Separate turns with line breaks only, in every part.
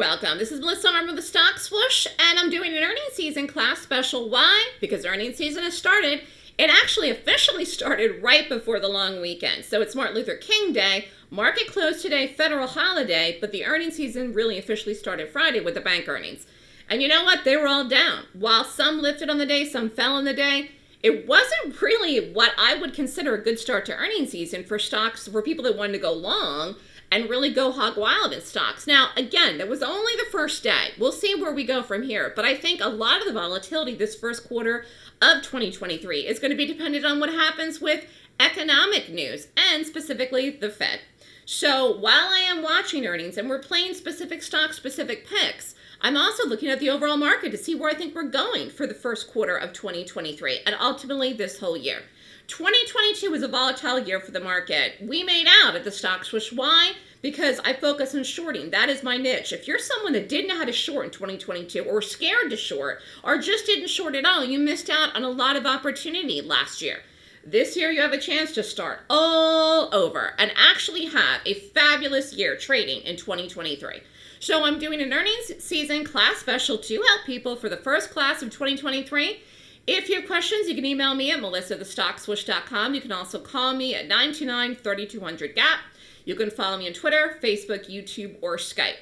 welcome. This is Melissa Armo with the Stock Swoosh, and I'm doing an earnings season class special. Why? Because earnings season has started. It actually officially started right before the long weekend. So it's Martin Luther King Day. Market closed today, federal holiday, but the earnings season really officially started Friday with the bank earnings. And you know what? They were all down. While some lifted on the day, some fell on the day. It wasn't really what I would consider a good start to earnings season for stocks for people that wanted to go long and really go hog wild in stocks. Now, again, that was only the first day. We'll see where we go from here. But I think a lot of the volatility this first quarter of 2023 is going to be dependent on what happens with economic news and specifically the Fed. So while I am watching earnings and we're playing specific stock specific picks, I'm also looking at the overall market to see where I think we're going for the first quarter of 2023 and ultimately this whole year. 2022 was a volatile year for the market. We made out at the stock swoosh. Why? Because I focus on shorting. That is my niche. If you're someone that didn't know how to short in 2022 or scared to short or just didn't short at all, you missed out on a lot of opportunity last year. This year you have a chance to start all over and actually have a fabulous year trading in 2023. So I'm doing an earnings season class special to help people for the first class of 2023 if you have questions, you can email me at melissathestockswoosh.com. You can also call me at 929-3200-GAP. You can follow me on Twitter, Facebook, YouTube, or Skype.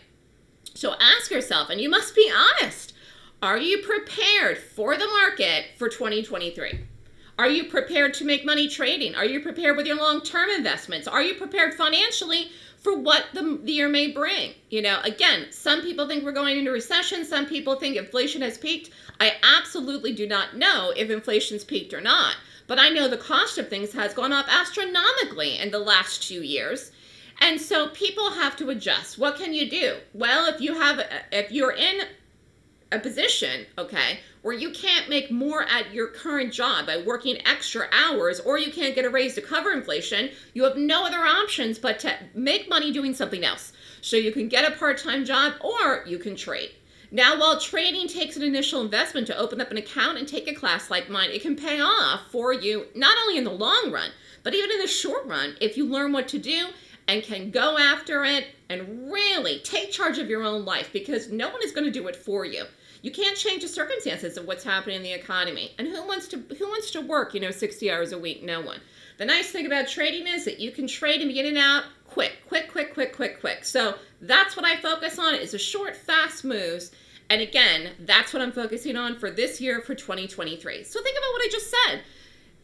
So ask yourself, and you must be honest, are you prepared for the market for 2023? Are you prepared to make money trading? Are you prepared with your long-term investments? Are you prepared financially for what the, the year may bring. You know, again, some people think we're going into recession. Some people think inflation has peaked. I absolutely do not know if inflation's peaked or not. But I know the cost of things has gone up astronomically in the last two years. And so people have to adjust. What can you do? Well, if you have, if you're in a position, okay, where you can't make more at your current job by working extra hours or you can't get a raise to cover inflation, you have no other options but to make money doing something else. So you can get a part-time job or you can trade. Now, while trading takes an initial investment to open up an account and take a class like mine, it can pay off for you not only in the long run, but even in the short run if you learn what to do and can go after it and really take charge of your own life because no one is going to do it for you. You can't change the circumstances of what's happening in the economy. And who wants to who wants to work, you know, 60 hours a week? No one. The nice thing about trading is that you can trade and be in and out quick, quick, quick, quick, quick, quick. So that's what I focus on is a short, fast moves. And again, that's what I'm focusing on for this year for 2023. So think about what I just said.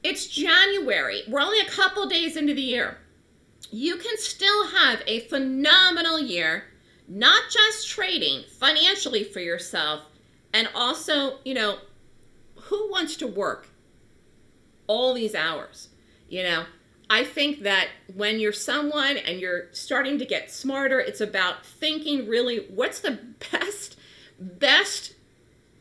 It's January. We're only a couple days into the year. You can still have a phenomenal year, not just trading financially for yourself, and also, you know, who wants to work all these hours? You know, I think that when you're someone and you're starting to get smarter, it's about thinking really what's the best, best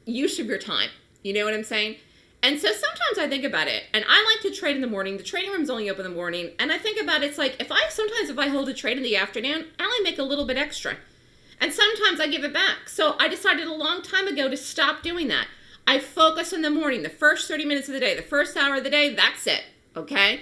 use of your time. You know what I'm saying? And so sometimes I think about it, and I like to trade in the morning. The trading room's only open in the morning, and I think about it, it's like if I sometimes if I hold a trade in the afternoon, I only make a little bit extra. And sometimes I give it back. So I decided a long time ago to stop doing that. I focus in the morning, the first 30 minutes of the day, the first hour of the day, that's it. Okay?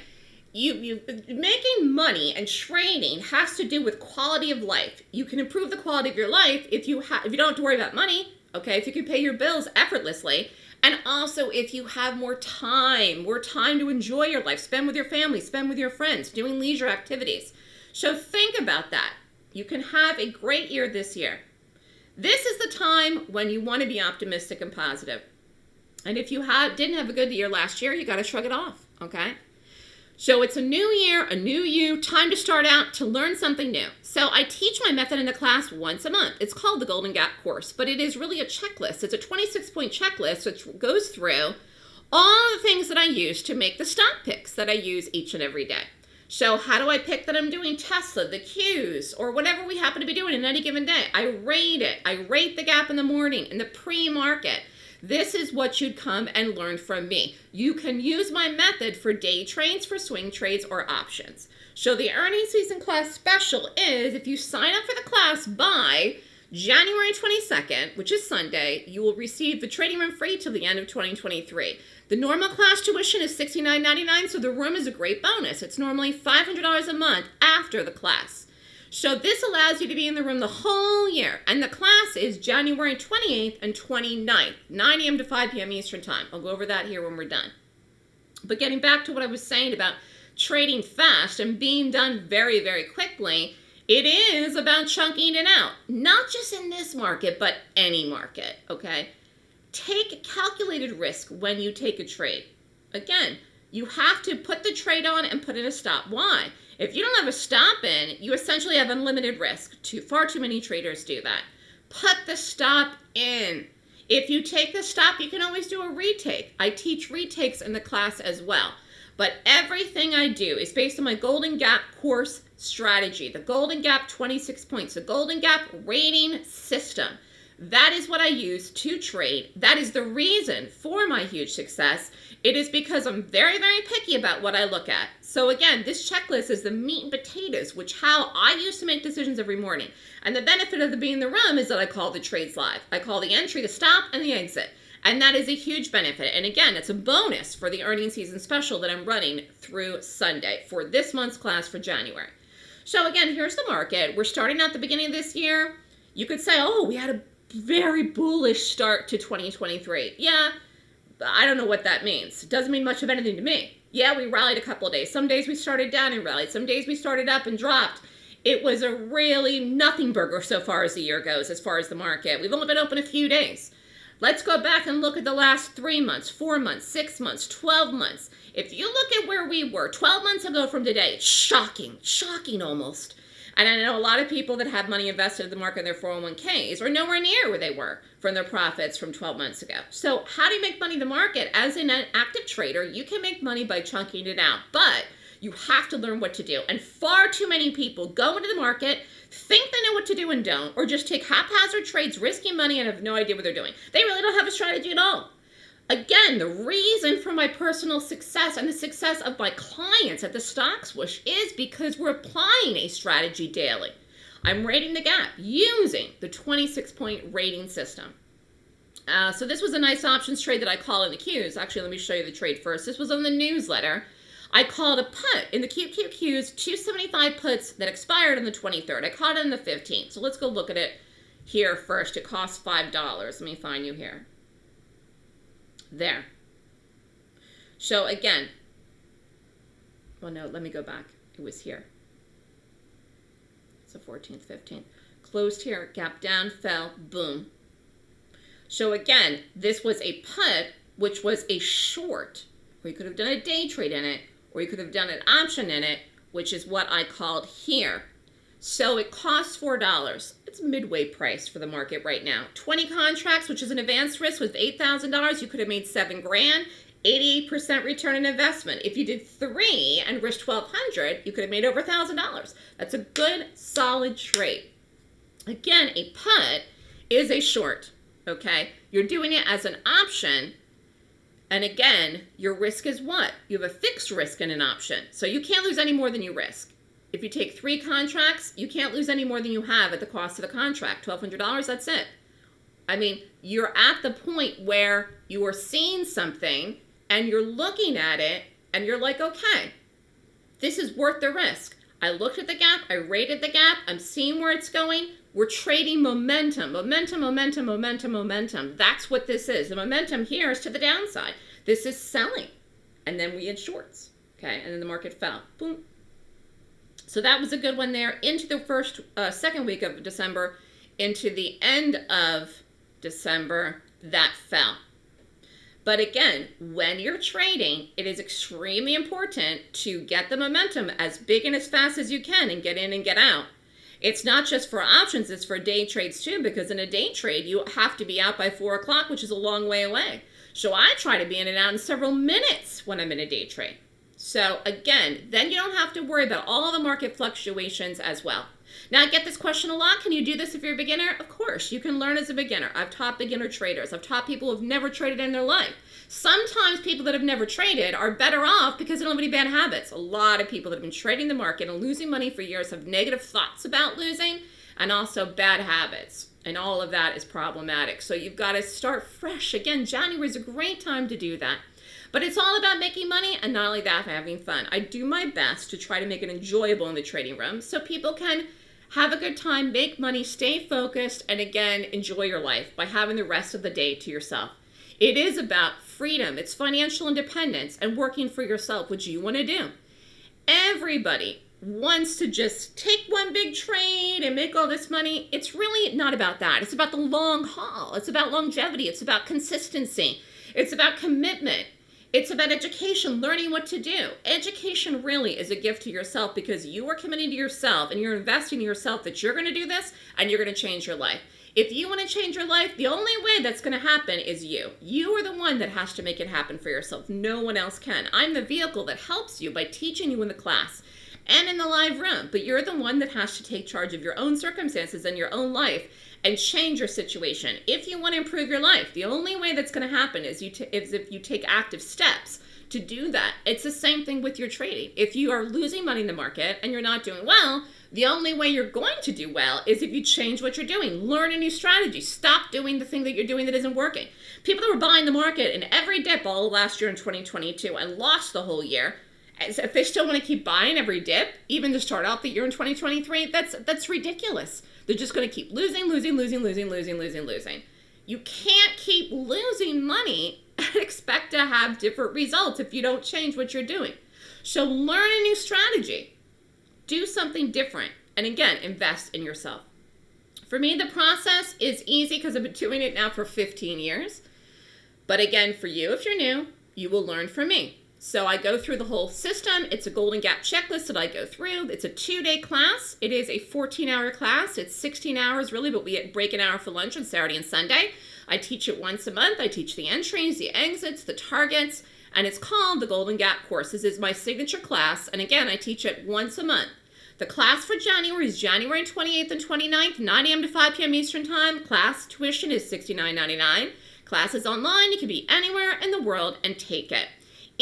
You, you making money and training has to do with quality of life. You can improve the quality of your life if you have if you don't have to worry about money, okay? If you can pay your bills effortlessly, and also if you have more time, more time to enjoy your life, spend with your family, spend with your friends, doing leisure activities. So think about that. You can have a great year this year. This is the time when you want to be optimistic and positive. And if you didn't have a good year last year, you got to shrug it off, okay? So it's a new year, a new you, time to start out to learn something new. So I teach my method in the class once a month. It's called the Golden Gap course, but it is really a checklist. It's a 26-point checklist which goes through all the things that I use to make the stock picks that I use each and every day. So how do I pick that I'm doing Tesla, the Qs, or whatever we happen to be doing in any given day? I rate it. I rate the gap in the morning, in the pre-market. This is what you'd come and learn from me. You can use my method for day trades, for swing trades, or options. So the earnings season class special is if you sign up for the class by January 22nd, which is Sunday, you will receive the trading room free till the end of 2023. The normal class tuition is $69.99, so the room is a great bonus. It's normally $500 a month after the class. So this allows you to be in the room the whole year. And the class is January 28th and 29th, 9 a.m. to 5 p.m. Eastern Time. I'll go over that here when we're done. But getting back to what I was saying about trading fast and being done very, very quickly, it is about chunking it out. Not just in this market, but any market, okay? Take calculated risk when you take a trade. Again, you have to put the trade on and put in a stop. Why? If you don't have a stop in, you essentially have unlimited risk. Too far too many traders do that. Put the stop in. If you take the stop, you can always do a retake. I teach retakes in the class as well. But everything I do is based on my Golden Gap course strategy. The Golden Gap 26 points, the Golden Gap rating system. That is what I use to trade. That is the reason for my huge success. It is because I'm very, very picky about what I look at. So again, this checklist is the meat and potatoes, which how I used to make decisions every morning. And the benefit of the being in the room is that I call the trades live. I call the entry, the stop, and the exit. And that is a huge benefit. And again, it's a bonus for the earning season special that I'm running through Sunday for this month's class for January. So again, here's the market. We're starting at the beginning of this year. You could say, oh, we had a very bullish start to 2023. Yeah, I don't know what that means. It doesn't mean much of anything to me. Yeah, we rallied a couple of days. Some days we started down and rallied. Some days we started up and dropped. It was a really nothing burger so far as the year goes, as far as the market. We've only been open a few days. Let's go back and look at the last three months, four months, six months, 12 months. If you look at where we were 12 months ago from today, it's shocking, shocking almost. And I know a lot of people that have money invested in the market in their 401ks are nowhere near where they were from their profits from 12 months ago. So how do you make money in the market? As an active trader, you can make money by chunking it out, but you have to learn what to do. And far too many people go into the market, think they know what to do and don't, or just take haphazard trades, risking money, and have no idea what they're doing. They really don't have a strategy at all. Again, the reason for my personal success and the success of my clients at the Stock Swoosh is because we're applying a strategy daily. I'm rating the gap using the 26 point rating system. Uh, so this was a nice options trade that I called in the Qs. Actually, let me show you the trade first. This was on the newsletter. I called a put in the QQQs, 275 puts that expired on the 23rd. I caught it on the 15th. So let's go look at it here first. It costs $5. Let me find you here. There. So again, well, no, let me go back. It was here. It's the 14th, 15th. Closed here, gap down, fell, boom. So again, this was a put, which was a short, or you could have done a day trade in it, or you could have done an option in it, which is what I called here. So it costs $4. It's midway price for the market right now. 20 contracts, which is an advanced risk with $8,000, you could have made seven grand, 88% return on investment. If you did three and risked 1200 you could have made over $1,000. That's a good, solid trade. Again, a put is a short, okay? You're doing it as an option, and again, your risk is what? You have a fixed risk in an option. So you can't lose any more than you risk. If you take three contracts, you can't lose any more than you have at the cost of the contract. $1,200, that's it. I mean, you're at the point where you are seeing something and you're looking at it and you're like, okay, this is worth the risk. I looked at the gap, I rated the gap, I'm seeing where it's going. We're trading momentum, momentum, momentum, momentum, momentum. That's what this is. The momentum here is to the downside. This is selling. And then we had shorts, okay? And then the market fell. Boom, so that was a good one there. Into the first, uh, second week of December, into the end of December, that fell. But again, when you're trading, it is extremely important to get the momentum as big and as fast as you can and get in and get out. It's not just for options, it's for day trades too, because in a day trade, you have to be out by four o'clock, which is a long way away. So I try to be in and out in several minutes when I'm in a day trade. So again, then you don't have to worry about all the market fluctuations as well. Now I get this question a lot. Can you do this if you're a beginner? Of course, you can learn as a beginner. I've taught beginner traders. I've taught people who've never traded in their life. Sometimes people that have never traded are better off because they don't have any bad habits. A lot of people that have been trading the market and losing money for years have negative thoughts about losing and also bad habits. And all of that is problematic. So you've got to start fresh. Again, January is a great time to do that. But it's all about making money and not only that, having fun. I do my best to try to make it enjoyable in the trading room so people can Have a good time, make money, stay focused, and again, enjoy your life by having the rest of the day to yourself. It is about freedom, it's financial independence, and working for yourself, which you want to do. Everybody wants to just take one big trade and make all this money. It's really not about that. It's about the long haul, it's about longevity, it's about consistency, it's about commitment. It's about education, learning what to do. Education really is a gift to yourself because you are committing to yourself and you're investing in yourself that you're going to do this and you're going to change your life. If you want to change your life, the only way that's going to happen is you. You are the one that has to make it happen for yourself. No one else can. I'm the vehicle that helps you by teaching you in the class and in the live room, but you're the one that has to take charge of your own circumstances and your own life and change your situation. If you want to improve your life, the only way that's going to happen is, you is if you take active steps to do that. It's the same thing with your trading. If you are losing money in the market and you're not doing well, the only way you're going to do well is if you change what you're doing. Learn a new strategy. Stop doing the thing that you're doing that isn't working. People that were buying the market in every dip all last year in 2022 and lost the whole year, if they still want to keep buying every dip, even to start out the year in 2023, that's that's ridiculous. They're just going to keep losing, losing, losing, losing, losing, losing, losing. You can't keep losing money and expect to have different results if you don't change what you're doing. So learn a new strategy. Do something different. And again, invest in yourself. For me, the process is easy because I've been doing it now for 15 years. But again, for you, if you're new, you will learn from me. So I go through the whole system. It's a Golden Gap checklist that I go through. It's a two-day class. It is a 14-hour class. It's 16 hours really, but we break an hour for lunch on Saturday and Sunday. I teach it once a month. I teach the entries, the exits, the targets, and it's called the Golden Gap course. This is my signature class, and again, I teach it once a month. The class for January is January 28th and 29th, 9 a.m. to 5 p.m. Eastern Time. Class tuition is $69.99. Class is online. You can be anywhere in the world and take it.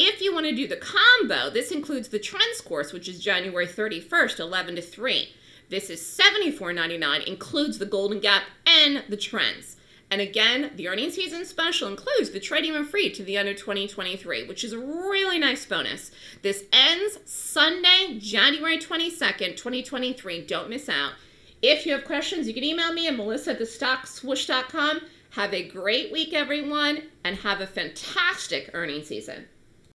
If you want to do the combo, this includes the Trends course, which is January 31st, 11 to 3. This is $74.99, includes the Golden Gap and the Trends. And again, the earning season special includes the trading room free to the end of 2023, which is a really nice bonus. This ends Sunday, January 22nd, 2023. Don't miss out. If you have questions, you can email me at melissa at thestockswoosh.com. Have a great week, everyone, and have a fantastic earning season.